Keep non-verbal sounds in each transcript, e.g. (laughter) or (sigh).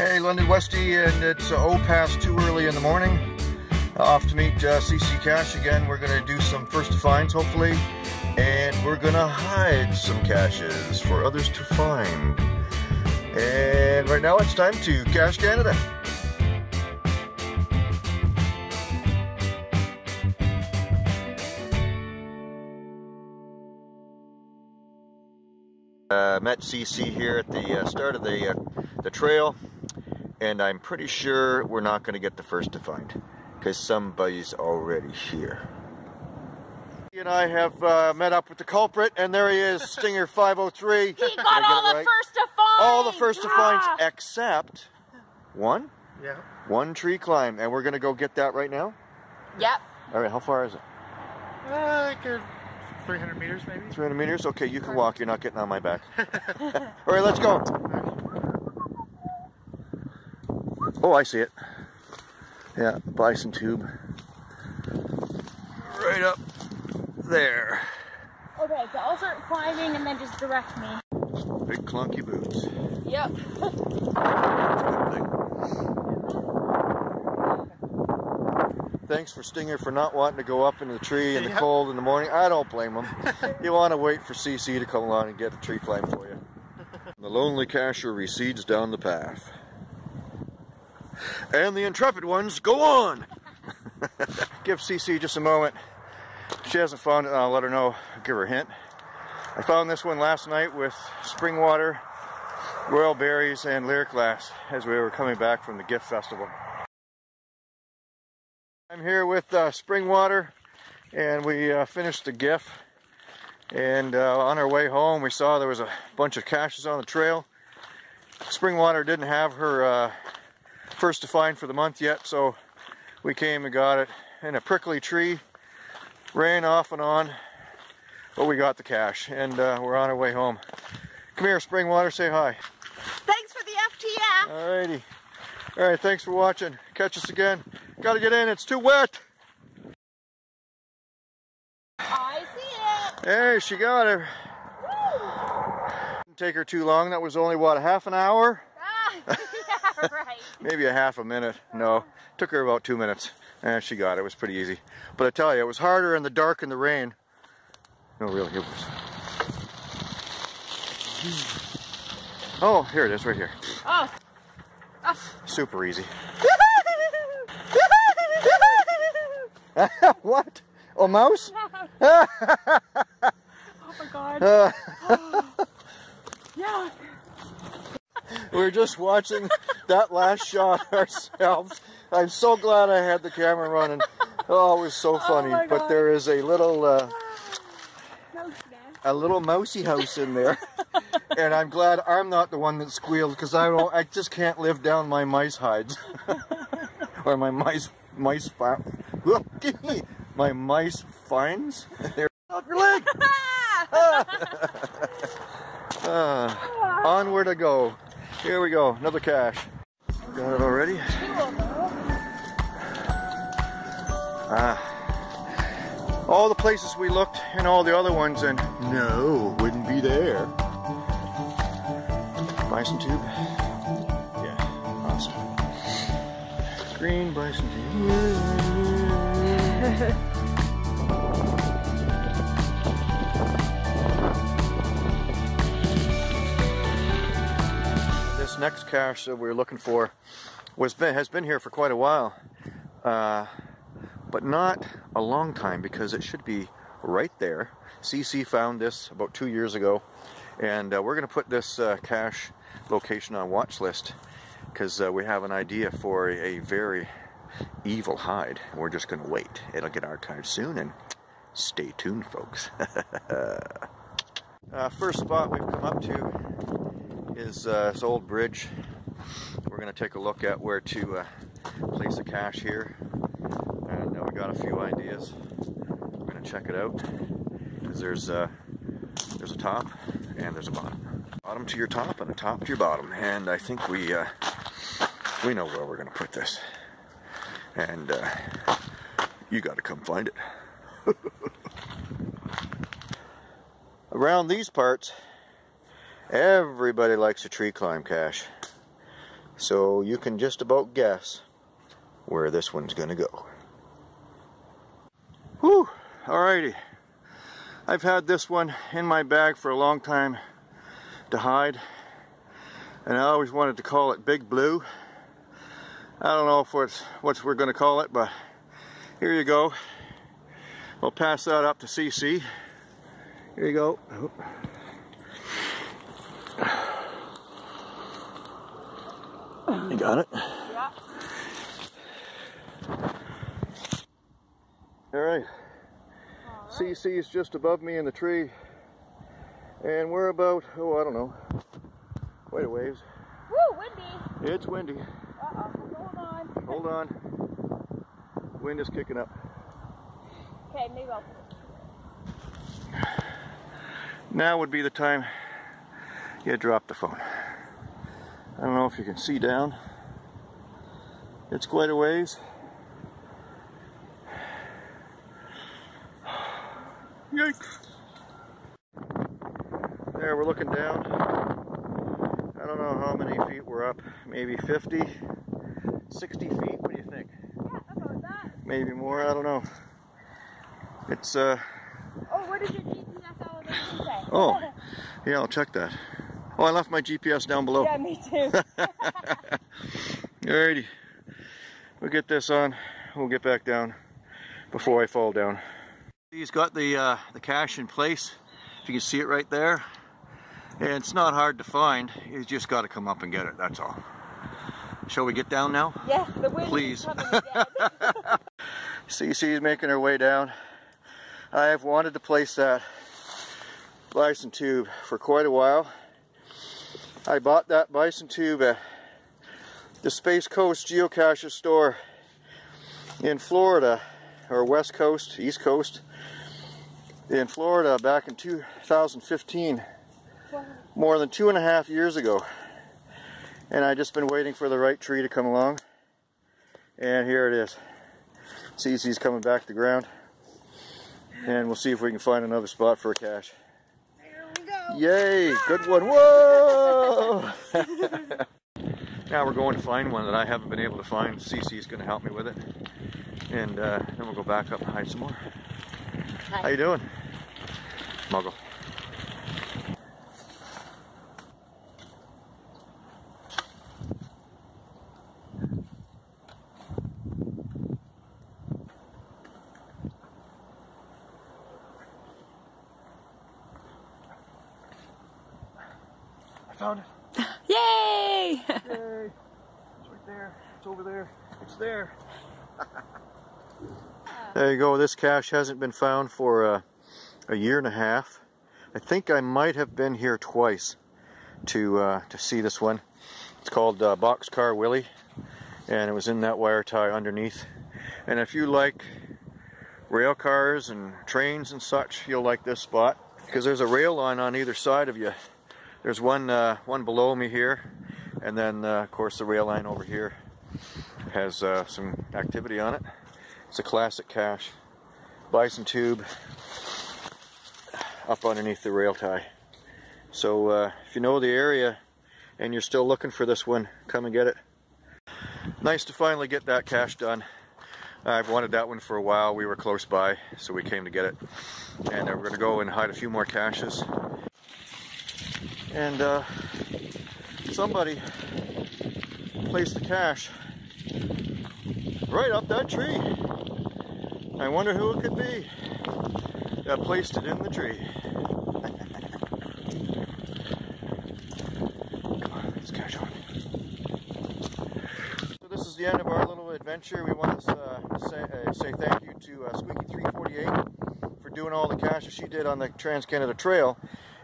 Hey, London Westy, and it's uh, oh past too early in the morning. Uh, off to meet uh, CC Cash again. We're going to do some first finds, hopefully, and we're going to hide some caches for others to find. And right now it's time to Cache Canada. Uh, met CC here at the uh, start of the uh, the trail, and I'm pretty sure we're not going to get the first to find because somebody's already here. He and I have uh, met up with the culprit, and there he is, (laughs) Stinger 503. He got all the right? first to find. All the first to finds Yeah. except one, Yeah. one tree climb, and we're going to go get that right now. Yep. All right, how far is it? Uh, like uh, 300 meters maybe. 300 meters? Okay, you can walk. You're not getting on my back. (laughs) All right, let's go. Oh, I see it. Yeah, bison tube. Right up there. Okay, so I'll start climbing and then just direct me. Big clunky boots. Yep. Thanks for Stinger for not wanting to go up into the tree in the Yeah. cold in the morning. I don't blame him. (laughs) you want to wait for CC to come along and get a tree climb for you. (laughs) The lonely cacher recedes down the path. And the intrepid ones go on! (laughs) Give CC just a moment. She hasn't found it, I'll let her know. Give her a hint. I found this one last night with spring water, royal berries, and lyric glass as we were coming back from the gift festival. I'm here with uh, spring water, and we uh, finished the gift And uh, on our way home, we saw there was a bunch of caches on the trail. Springwater didn't have her uh, first to find for the month yet, so we came and got it in a prickly tree. Rain off and on, but we got the cache, and uh, we're on our way home. Come here, Springwater, say hi. Thanks for the FTF. Alrighty. Alright, thanks for watching. Catch us again. Gotta get in, it's too wet. I see it. Hey, she got her. Didn't take her too long. That was only, what, a half an hour? (laughs) Right. Maybe a half a minute. No, uh-huh. took her about two minutes. And she got it. It was pretty easy. But I tell you, it was harder in the dark and the rain. No, really, it was. Oh, here it is, right here. Oh. oh. Super easy. (laughs) (laughs) what? A mouse? Oh my god. yeah. We were just watching that last shot (laughs) ourselves. I'm so glad I had the camera running. Oh, it was so funny. my but there is a little uh, a little mousy house in there, and I'm glad I'm not the one that squealed because I don't. I just can't live down my mice hides (laughs) or my mice mice fi- (laughs) my mice finds. There, off your leg. Ah, onward I go. Here we go. Another cache. Got it already. Ah. All the places we looked and all the other ones and no, wouldn't be there. Bison tube. Yeah, awesome. Green bison tube. Next cache that we're looking for was been, has been here for quite a while, uh, but not a long time because it should be right there. CC found this about two years ago, and uh, we're going to put this uh, cache location on watch list because uh, we have an idea for a, a very evil hide. We're just going to wait. It'll get archived soon, and stay tuned, folks. (laughs) uh, first spot we've come up to is uh, this old bridge. We're going to take a look at where to uh, place a cache here. And uh, we got a few ideas. We're going to check it out. There's, uh, there's a top and there's a bottom. Bottom to your top and a top to your bottom. And I think we, uh, we know where we're going to put this. And uh, you got to come find it. (laughs) Around these parts, everybody likes a tree climb cache. So you can just about guess where this one's gonna go. Whew, alrighty. I've had this one in my bag for a long time to hide. And I always wanted to call it Big Blue. I don't know if what's what we're gonna call it, but here you go. We'll pass that up to CC. Here you go. Oh. You got it? Yeah. All right. CC is just above me in the tree. And we're about, oh, I don't know, quite a ways. Woo, windy. It's windy. Uh-oh, hold on. Hold on. Wind is kicking up. Okay, maybe I'll. Now would be the time you drop the phone. I don't know if you can see down. It's quite a ways. Yikes. There, we're looking down. I don't know how many feet we're up. Maybe 50, 60 feet. What do you think? Yeah, about that. Maybe more. I don't know. It's, uh, Oh, what does your GPS elevation say? Oh. yeah, I'll check that. Oh, I left my GPS down below. yeah, me too. (laughs) Alrighty. We'll get this on. We'll get back down before I fall down. He's got the uh, the cache in place. If you can see it right there. And it's not hard to find. You just got to come up and get it. That's all. Shall we get down now? yes, the wind Please. is coming again. CC is making her way down. I have wanted to place that bison tube for quite a while. I bought that bison tube at the Space Coast Geocacher store in Florida, or West Coast, East Coast, in Florida back in 2015, more than two and a half years ago. And I've just been waiting for the right tree to come along. And here it is. CC's coming back to the ground. And we'll see if we can find another spot for a cache. Here. Yay! Good one. Whoa! (laughs) now we're going to find one that I haven't been able to find. CC's going to help me with it. And uh, then we'll go back up and hide some more. How you doing? Muggle. Found it. (laughs) Yay! Yay! It's right there. It's over there. It's there. (laughs) there you go. This cache hasn't been found for uh, a year and a half. I think I might have been here twice to uh, to see this one. It's called uh, Boxcar Willie, and it was in that wire tie underneath. And if you like rail cars and trains and such, you'll like this spot because there's a rail line on either side of you. There's one uh, one below me here, and then uh, of course the rail line over here has uh, some activity on it. It's a classic cache, bison tube up underneath the rail tie. So uh, if you know the area and you're still looking for this one, come and get it. Nice to finally get that cache done. I've wanted that one for a while. We were close by, so we came to get it. And uh, we're going to go and hide a few more caches. And uh, somebody placed the cache right up that tree. I wonder who it could be that placed it in the tree. (laughs) So this is the end of our little adventure. We want to uh, say, uh, say thank you to uh, Squeaky348 for doing all the caches she did on the Trans Canada Trail.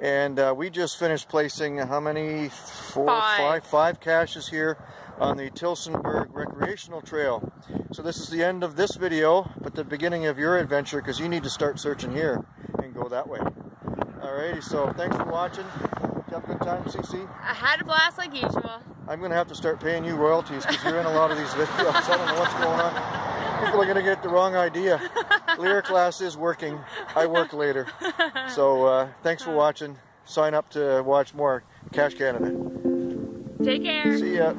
And uh, we just finished placing how many? Four, Five. five, five caches here on the Tillsonburg Recreational Trail. So this is the end of this video, but the beginning of your adventure because you need to start searching here and go that way. Alrighty, so thanks for watching. Have a good time, CC? I had a blast like usual. I'm going to have to start paying you royalties because you're in a lot of these (laughs) videos. I don't know what's going on. People are going to get the wrong idea. (laughs) Lyric class is working. I work later. So uh, thanks for watching. Sign up to watch more Cache Canada. Take care. See ya.